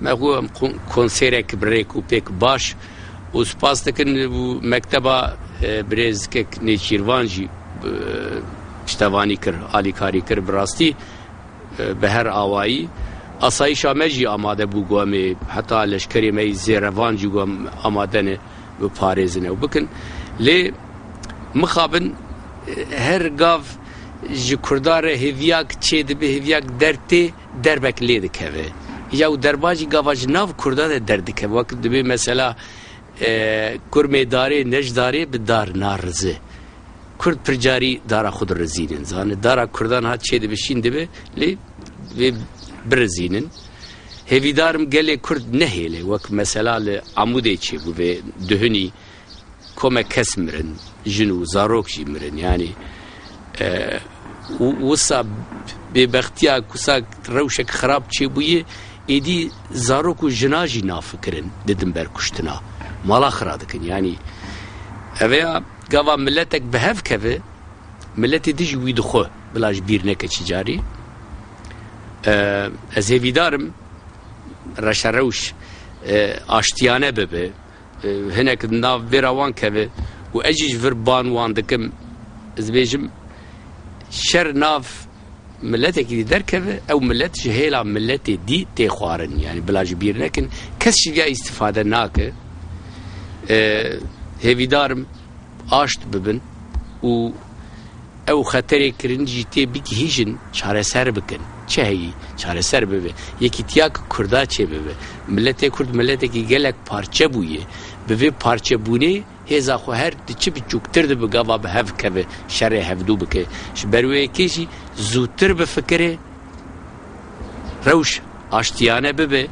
Me xwe em konserek bi rêk û pêk baş û spas dikin û mekteba Birêzikek Nêçîrvan jî piştevanî kir, alîkarî kir. Bi rastî bi her awayî asayîşa me jî amade bû ku em ê heta leşkerê me yî zêrevan jî ku em amade ne biparêzin ew bikin. Lê mixabin her gav ji Kurdan re hêviyak çêdibe, hêviyak derdtê. derbek lê dikeve ya û derba jî gava ji nav Kurdan de derdikeve wek dibê mesela kurmê darê nej darê bi dar na rize. Kurd pir carî dara xwe dirizînin zanê dara Kurdan hat çê dibe şîn dibe lê divê birizînin. Hêvîdar im gelê Kurd nehêle wek mesela li Amûdê çêbû vê duhunî komek kes mirin, jin û zarok jî mirin yanî wisa bêbextiya ku sa rewşek xirab çêbûyê êdî zarok û jina jî nafikirin didin ber kuştina mala xira dikin yanî eveya gava miletek bi hev keve miletê di jî wî dixwe bila ji bîr neke çi carî ez hêvîdarim reşerewş aştiyane bibe Hinek di nav vê re wan keve û ez jî ji vir ban wan dikim. Ez dibêjim şer nav miletekî dî derkeve, ew milet ji hêla miletê dî tê xwarin. Yanî bila ji bîr nekin kes ji ya îstîfade nake. Hêvîdar im aşt bibin û ew xeterê kirin jî tê bigihîjin çareser bikin. Çi heyî çareser bibe? Yekîtiya ki Kurda çêbibe. Miletê Kurd miletekî gelek parçe bûye. Bi vê parçebûnê hêza xwe her di çi biçûktir de bi gava bi hev keve şerê hevdû bike. Ji ber wê yekê jî zûtir bifikire rewş aştiyane bibe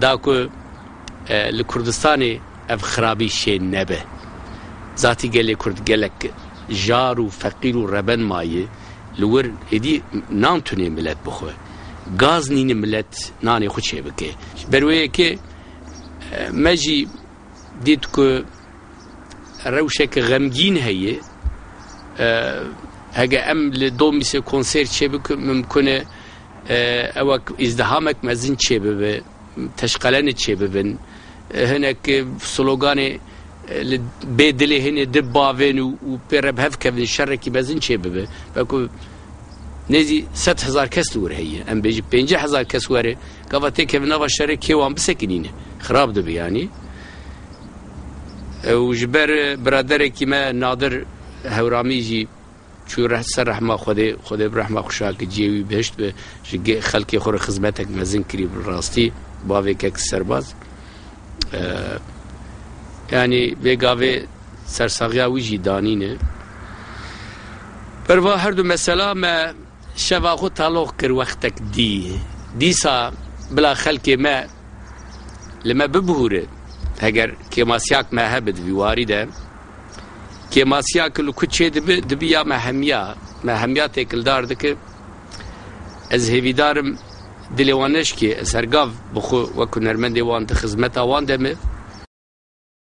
da ku li Kurdistanê Ev xirabî şê nebe. Zatî gelê Kurd gelek jar û feqîr û reben mayê. Li wir êdî nan tunê milet bixwe. Gaz nîni milet nanê xwe çêbike. Ji ber wê yekê me jî dît ku rewşeke xemgîn heye. Hege em li Domîsê konser çêbikin mimkun e ewek îzdihamek mezin çêbibe. Teşqelenê çêbibin. Hinek sloganê li bê dilê hênê di bavên û pê re bi hev kevin şerekî mezin çêbibe. Weke nêzî sed hezar kes li wir heye. Em bêjin pêncî hezar kes were gava tê kevin nava şerê kê wan bisekinîne. Xirab dibe yanî. Ew ji ber biraderekî me Nadir Hewramî jî Çû ser rehma Xwedê, Xwedê bi rehma xwe şa ke ciyê wî bihişt be, ji ge xelkê xwe re xizmetek mezin kirî bi rastî, bavê kek serbaz. Yanî vê gavê sersaxiya wî jî danîne. Berva her du mesela me şeva xwe taloq kir wextek dî. Dîsa bila xelkê me li me bibihûre heger kêmasyak me hebe di vî warî de. Kêmasiya ki li ku çê dibi, dibi ya me hemiya. Me hemiya têkildar dike. Ez hêvîdar im dilê wan neşikê. Ez her gav bi xwe wek hunermendê wan di xizmeta wan de me.